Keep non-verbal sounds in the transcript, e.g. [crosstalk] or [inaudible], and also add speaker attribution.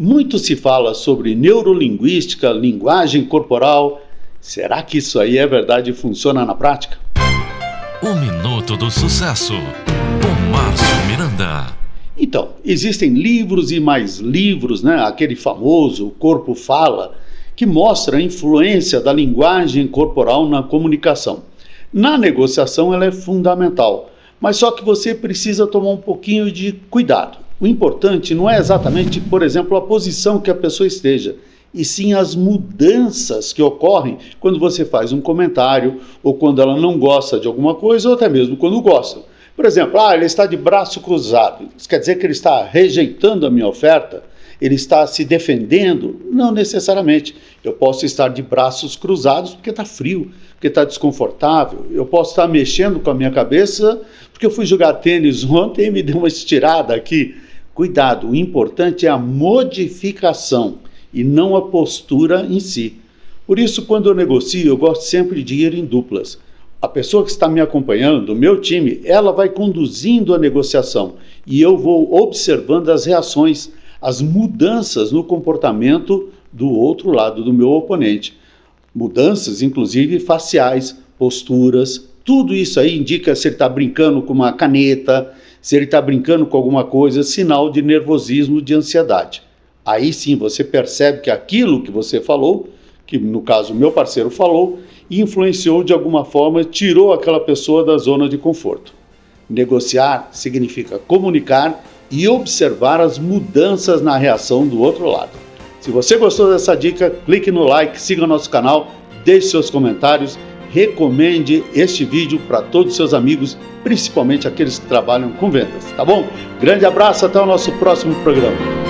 Speaker 1: Muito se fala sobre neurolinguística, linguagem corporal. Será que isso aí é verdade e funciona na prática?
Speaker 2: O Minuto do Sucesso, com Márcio Miranda.
Speaker 1: Então, existem livros e mais livros, né? Aquele famoso O Corpo Fala, que mostra a influência da linguagem corporal na comunicação. Na negociação, ela é fundamental, mas só que você precisa tomar um pouquinho de cuidado. O importante não é exatamente, por exemplo, a posição que a pessoa esteja, e sim as mudanças que ocorrem quando você faz um comentário ou quando ela não gosta de alguma coisa ou até mesmo quando gosta. Por exemplo, ah, ele está de braço cruzado. Isso quer dizer que ele está rejeitando a minha oferta? Ele está se defendendo? Não necessariamente. Eu posso estar de braços cruzados porque está frio, porque está desconfortável. Eu posso estar mexendo com a minha cabeça porque eu fui jogar tênis [laughs] ontem e me deu uma estirada aqui. Cuidado, o importante é a modificação e não a postura em si. Por isso, quando eu negocio, eu gosto sempre de ir em duplas. A pessoa que está me acompanhando, o meu time, ela vai conduzindo a negociação e eu vou observando as reações, as mudanças no comportamento do outro lado do meu oponente. Mudanças, inclusive faciais, posturas, tudo isso aí indica se ele está brincando com uma caneta, se ele está brincando com alguma coisa, sinal de nervosismo, de ansiedade. Aí sim você percebe que aquilo que você falou, que no caso meu parceiro falou, influenciou de alguma forma, tirou aquela pessoa da zona de conforto. Negociar significa comunicar e observar as mudanças na reação do outro lado. Se você gostou dessa dica, clique no like, siga nosso canal, deixe seus comentários recomende este vídeo para todos os seus amigos, principalmente aqueles que trabalham com vendas, tá bom? Grande abraço, até o nosso próximo programa.